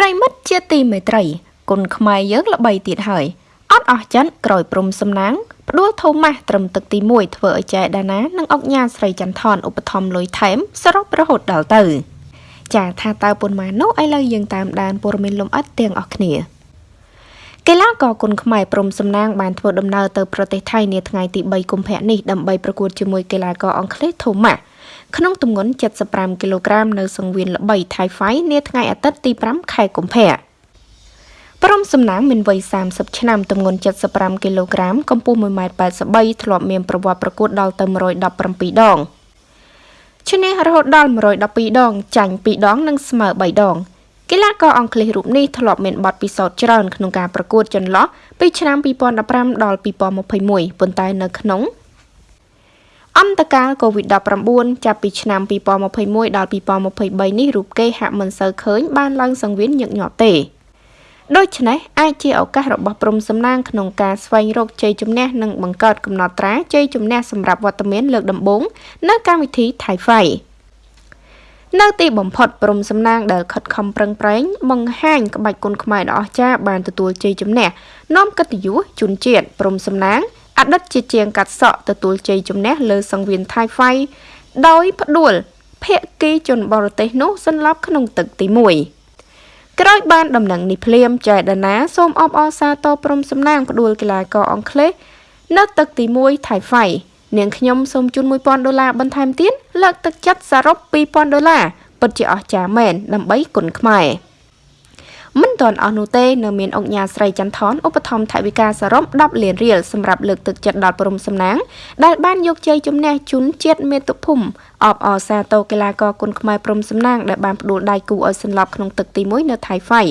ប្រិមិត្តជាទីមេត្រី គុណខ្មែរយើងល្បីទៀតហើយអត់អស់ចិនក្រោយព្រំសំណាងផ្ដួលថូម៉ាស់ត្រឹមទឹកទី1ធ្វើឲ្យចែដាណានិងអុកញ៉ាស្រីចន្ទថនឧបត្ថម្ភលុយថែមសរុបរហូតដល់ទៅ ចាថាតើប៉ុន្មាននោះឥឡូវយើងតាមដានព័ត៌មានលំអិតទាំងអស់គ្នា កីឡាករគុនខ្មែរព្រំសំណាងបានធ្វើដំណើរទៅប្រទេសថៃនាថ្ងៃទី3កុម្ភៈនេះដើម្បីប្រកួតជាមួយកីឡាករអង់គ្លេស Thomas ក្នុងទម្ងន់75គីឡូក្រាមនៅសង្វៀនល្បីថៃហ្វៃនាថ្ងៃអាទិត្យទី5ខែកុម្ភៈព្រំសំណាងមានវ័យ30ឆ្នាំទម្ងន់75គីឡូក្រាមកម្ពស់1.83ម៉ែត្រធ្លាប់មានប្រវត្តិប្រកួតដល់ទៅ117ដងឈ្នះរហូតដល់112ដងចាញ់2ដង និងស្មើ3ដង កីឡាករអង់គ្លេសរូបនេះធ្លាប់មានបទពិសោធន៍ច្រើនក្នុងការប្រកួតចន្លោះពីឆ្នាំ2015ដល់2021ប៉ុន្តែនៅក្នុងអន្តកាល COVID-19 ចាប់ពីឆ្នាំ2021ដល់2023នេះរូបគេហាក់មិនសូវឃើញបានឡើងសង្វៀនញឹកញាប់ទេដូច្នេះអាចជាឱកាសរបស់ព្រំសំណាងក្នុងការស្វែងរកជ័យជំនះនិងបង្កើតកំណត់ត្រាជ័យជំនះសម្រាប់វត្តមានលើកដំបូងនៅកម្មវិធី Thai Fight នៅទីបំផុតព្រំសំណាងដែលខិតខំប្រឹងប្រែងបង្ហាញក្បាច់គុនខ្មែរដ៏អស្ចារ្យបានទទួលជ័យជំនះនាំកិត្តិយសជូនជាតិព្រំសំណាងអតីតជាជាងកាត់សក់ទទួលជ័យជំនះលើសង្វៀនថៃហ្វៃដោយផ្ដួលភៀកគីជនបរទេសនោះសន្លប់ក្នុងទឹកទី1ក្រោយបានដំណឹងនេះភ្លាមចែដាណាសូមអបអរសាទរព្រំសំណាងផ្ដួលកីឡាករអង់គ្លេសនៅទឹកទី1ថៃហ្វៃ នាងខ្ញុំសូមជូន1000ដុល្លារបន្ថែមទៀតលើកទឹកចិត្តសរុប2000ដុល្លារពិតជាអស្ចារ្យមែនដើម្បីគុណខ្មែរមិនទាន់អស់នោះទេនៅមានអង្គញាស្រីចន្ទថនឧបត្ថម្ភថវិកាសរុប10លានរៀលសម្រាប់លើកទឹកចិត្តដល់ព្រំសំណាងដែលបានយកជ័យជំនះជូនជាតិមាតុភូមិអបអរសាទរកីឡាករគុនខ្មែរព្រំសំណាងដែលបានផ្ដួលដៃគូឲ្យសន្លប់ក្នុងទឹកទី1នៅថៃហ្វៃ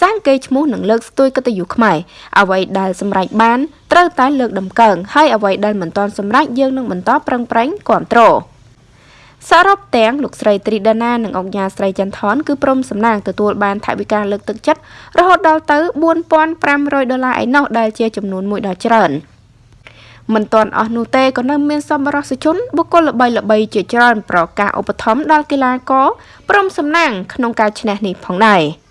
សាងកេរ្តិ៍ឈ្មោះនិងលើកស្ទួយកិត្តិយសខ្មែរអ្វីដែលសម្រេចបាន ត្រូវតែលើកដំកើងហើយអ្វីដែលមិនទាន់សម្រេចយើងនឹងបន្តប្រឹងប្រែងគ្រប់គ្រងសរុបទាំងលោកស្រីត្រីដាណានិងអង្គញាស្រីចន្ទថនគឺព្រមសំណាងទទួលបានថវិកាលើកទឹកចិត្តរហូតដល់ទៅ4500ដុល្លារឯណោះដែលជាចំនួនមួយដ៏ច្រើនមិនទាន់អស់នោះទេក៏នៅមានសម្បរសជនបុគ្គលល្បីល្បីជាច្រើនប្រកាសឧបត្ថម្ភដល់កីឡាករព្រមសំណាងក្នុងការឈ្នះនេះផងដែរ។